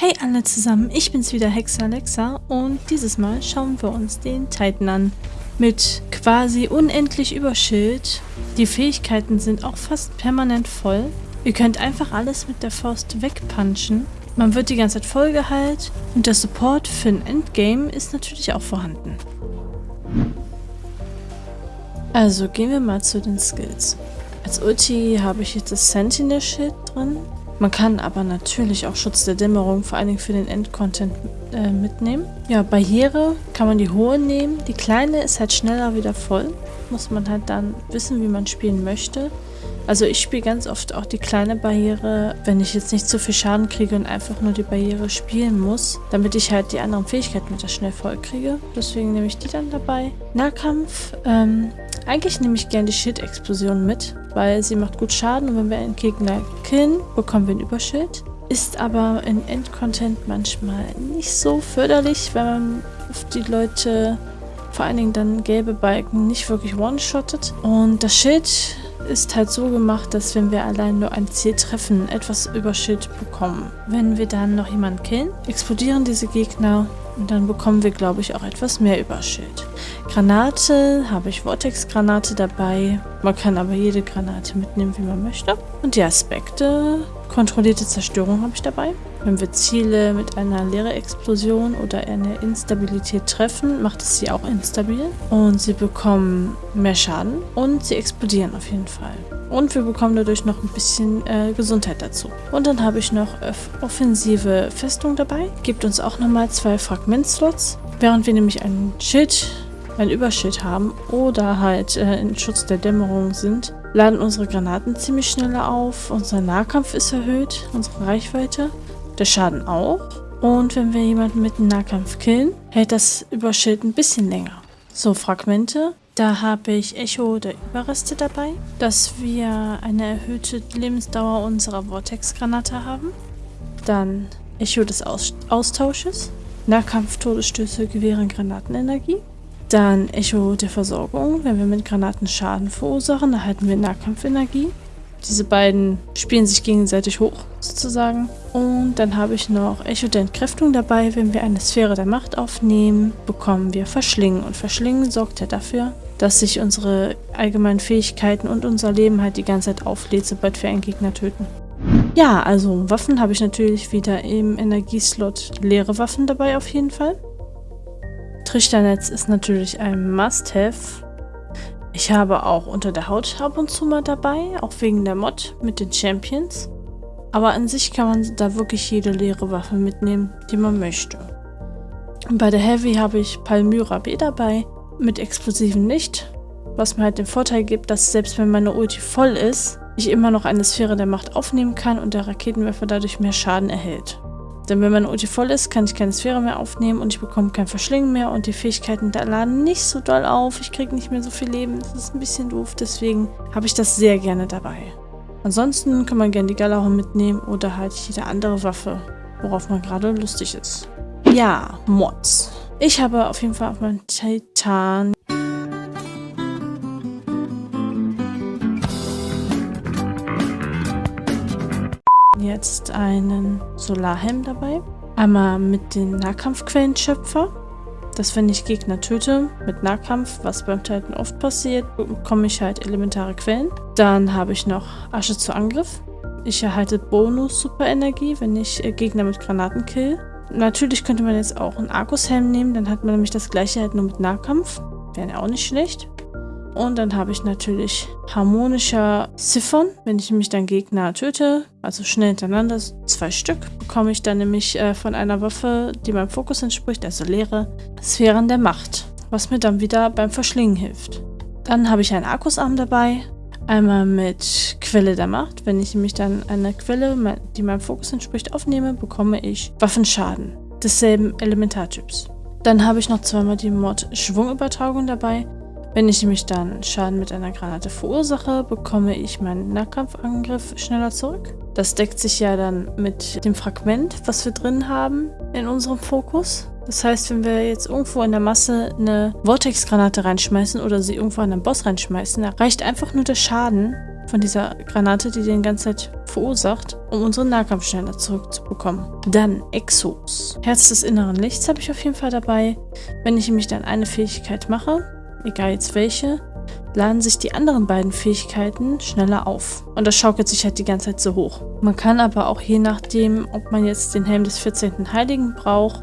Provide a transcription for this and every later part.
Hey alle zusammen, ich bin's wieder Hexa Alexa und dieses Mal schauen wir uns den Titan an. Mit quasi unendlich Überschild. Die Fähigkeiten sind auch fast permanent voll. Ihr könnt einfach alles mit der Faust wegpunchen. Man wird die ganze Zeit vollgeheilt und der Support für ein Endgame ist natürlich auch vorhanden. Also gehen wir mal zu den Skills. Als Ulti habe ich jetzt das Sentinel-Schild drin. Man kann aber natürlich auch Schutz der Dämmerung, vor allen Dingen für den Endcontent, äh, mitnehmen. Ja, Barriere kann man die hohe nehmen. Die kleine ist halt schneller wieder voll. Muss man halt dann wissen, wie man spielen möchte. Also ich spiele ganz oft auch die kleine Barriere, wenn ich jetzt nicht zu viel Schaden kriege und einfach nur die Barriere spielen muss, damit ich halt die anderen Fähigkeiten wieder schnell voll kriege. Deswegen nehme ich die dann dabei. Nahkampf, ähm, eigentlich nehme ich gerne die Schild-Explosion mit, weil sie macht gut Schaden und wenn wir einen Gegner killen, bekommen wir ein Überschild. Ist aber in Endcontent manchmal nicht so förderlich, wenn man auf die Leute, vor allen Dingen dann gelbe Balken, nicht wirklich one-shottet. Und das Schild ist halt so gemacht, dass wenn wir allein nur ein Ziel treffen, etwas Überschild bekommen. Wenn wir dann noch jemanden killen, explodieren diese Gegner und dann bekommen wir, glaube ich, auch etwas mehr Überschild. Granate habe ich Vortex-Granate dabei. Man kann aber jede Granate mitnehmen, wie man möchte. Und die Aspekte, kontrollierte Zerstörung habe ich dabei. Wenn wir Ziele mit einer leere Explosion oder einer Instabilität treffen, macht es sie auch instabil. Und sie bekommen mehr Schaden und sie explodieren auf jeden Fall. Und wir bekommen dadurch noch ein bisschen äh, Gesundheit dazu. Und dann habe ich noch offensive Festung dabei. Gibt uns auch nochmal zwei Fragmentslots. Während wir nämlich ein Schild, ein Überschild haben oder halt äh, in Schutz der Dämmerung sind, laden unsere Granaten ziemlich schneller auf. Unser Nahkampf ist erhöht, unsere Reichweite. Der Schaden auch. Und wenn wir jemanden mit dem Nahkampf killen, hält das Überschild ein bisschen länger. So, Fragmente. Da habe ich Echo der Überreste dabei, dass wir eine erhöhte Lebensdauer unserer Vortex-Granate haben. Dann Echo des Aus Austausches. Nahkampf-Todesstöße gewähren Granatenenergie. Dann Echo der Versorgung. Wenn wir mit Granaten Schaden verursachen, erhalten wir Nahkampfenergie. Diese beiden spielen sich gegenseitig hoch, sozusagen. Und dann habe ich noch Echo der Entkräftung dabei. Wenn wir eine Sphäre der Macht aufnehmen, bekommen wir Verschlingen. Und Verschlingen sorgt ja dafür, dass sich unsere allgemeinen Fähigkeiten und unser Leben halt die ganze Zeit auflädt, sobald wir einen Gegner töten. Ja, also Waffen habe ich natürlich wieder im Energieslot leere Waffen dabei auf jeden Fall. Trichternetz ist natürlich ein Must-Have. Ich habe auch unter der Haut ab und zu mal dabei, auch wegen der Mod mit den Champions. Aber an sich kann man da wirklich jede leere Waffe mitnehmen, die man möchte. Bei der Heavy habe ich Palmyra B dabei, mit Explosiven nicht, was mir halt den Vorteil gibt, dass selbst wenn meine Ulti voll ist, ich immer noch eine Sphäre der Macht aufnehmen kann und der Raketenwerfer dadurch mehr Schaden erhält. Denn wenn meine Ulti voll ist, kann ich keine Sphäre mehr aufnehmen und ich bekomme kein Verschlingen mehr und die Fähigkeiten da laden nicht so doll auf. Ich kriege nicht mehr so viel Leben. Das ist ein bisschen doof, deswegen habe ich das sehr gerne dabei. Ansonsten kann man gerne die Galahorn mitnehmen oder halt jede andere Waffe, worauf man gerade lustig ist. Ja, Mods. Ich habe auf jeden Fall auf meinem Titan einen Solarhelm dabei. Einmal mit den Nahkampfquellenschöpfer. Dass wenn ich Gegner töte mit Nahkampf, was beim Titan oft passiert, bekomme ich halt elementare Quellen. Dann habe ich noch Asche zu Angriff. Ich erhalte Bonus-Superenergie, wenn ich äh, Gegner mit Granaten kill. Natürlich könnte man jetzt auch einen Arkushelm nehmen, dann hat man nämlich das gleiche halt nur mit Nahkampf. Wäre ja auch nicht schlecht. Und dann habe ich natürlich harmonischer Ziffern. Wenn ich nämlich dann Gegner töte, also schnell hintereinander, zwei Stück, bekomme ich dann nämlich äh, von einer Waffe, die meinem Fokus entspricht, also leere Sphären der Macht, was mir dann wieder beim Verschlingen hilft. Dann habe ich einen Akkusarm dabei, einmal mit Quelle der Macht. Wenn ich nämlich dann eine Quelle, die meinem Fokus entspricht, aufnehme, bekomme ich Waffenschaden desselben Elementartyps. Dann habe ich noch zweimal die Mod Schwungübertragung dabei. Wenn ich nämlich dann Schaden mit einer Granate verursache, bekomme ich meinen Nahkampfangriff schneller zurück. Das deckt sich ja dann mit dem Fragment, was wir drin haben in unserem Fokus. Das heißt, wenn wir jetzt irgendwo in der Masse eine Vortex-Granate reinschmeißen oder sie irgendwo an einen Boss reinschmeißen, reicht einfach nur der Schaden, von dieser Granate, die den ganze Zeit verursacht, um unsere Nahkampfschnelle zurückzubekommen. Dann Exos. Herz des inneren Lichts habe ich auf jeden Fall dabei. Wenn ich nämlich dann eine Fähigkeit mache, egal jetzt welche, laden sich die anderen beiden Fähigkeiten schneller auf. Und das schaukelt sich halt die ganze Zeit so hoch. Man kann aber auch je nachdem, ob man jetzt den Helm des 14. Heiligen braucht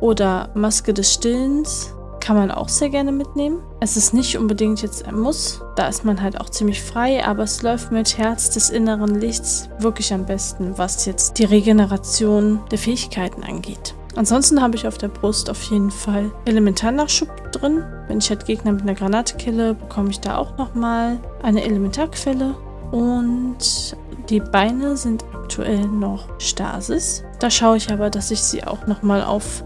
oder Maske des Stillens, kann man auch sehr gerne mitnehmen. Es ist nicht unbedingt jetzt ein Muss, da ist man halt auch ziemlich frei, aber es läuft mit Herz des inneren Lichts wirklich am besten, was jetzt die Regeneration der Fähigkeiten angeht. Ansonsten habe ich auf der Brust auf jeden Fall Elementarnachschub drin. Wenn ich halt Gegner mit einer Granate kille, bekomme ich da auch nochmal eine Elementarquelle. Und die Beine sind aktuell noch Stasis. Da schaue ich aber, dass ich sie auch nochmal auf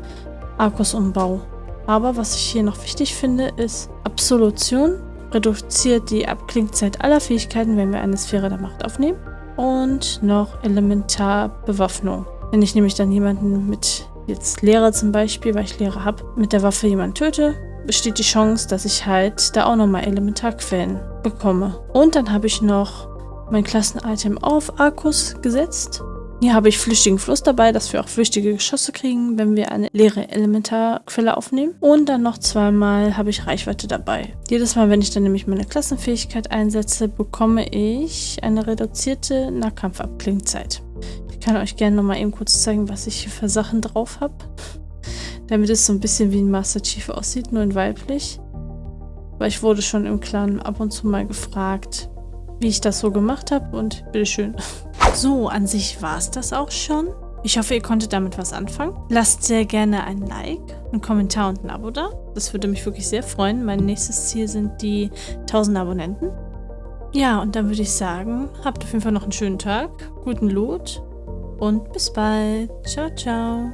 Arcus umbaue. Aber was ich hier noch wichtig finde, ist Absolution. Reduziert die Abklingzeit aller Fähigkeiten, wenn wir eine Sphäre der Macht aufnehmen. Und noch Elementarbewaffnung. Wenn ich nämlich dann jemanden mit jetzt Lehrer zum Beispiel, weil ich Lehrer habe, mit der Waffe jemanden töte, besteht die Chance, dass ich halt da auch nochmal Elementarquellen bekomme. Und dann habe ich noch mein Klassenitem auf Arkus gesetzt. Hier habe ich flüchtigen Fluss dabei, dass wir auch flüchtige Geschosse kriegen, wenn wir eine leere Elementarquelle aufnehmen. Und dann noch zweimal habe ich Reichweite dabei. Jedes Mal, wenn ich dann nämlich meine Klassenfähigkeit einsetze, bekomme ich eine reduzierte Nahkampfabklingzeit kann euch gerne nochmal eben kurz zeigen, was ich hier für Sachen drauf habe. Damit es so ein bisschen wie ein Master Chief aussieht, nur in weiblich. Weil ich wurde schon im Clan ab und zu mal gefragt, wie ich das so gemacht habe und bitteschön. So, an sich war es das auch schon. Ich hoffe, ihr konntet damit was anfangen. Lasst sehr gerne ein Like, einen Kommentar und ein Abo da. Das würde mich wirklich sehr freuen. Mein nächstes Ziel sind die 1000 Abonnenten. Ja, und dann würde ich sagen, habt auf jeden Fall noch einen schönen Tag, guten Loot und bis bald. Ciao, ciao.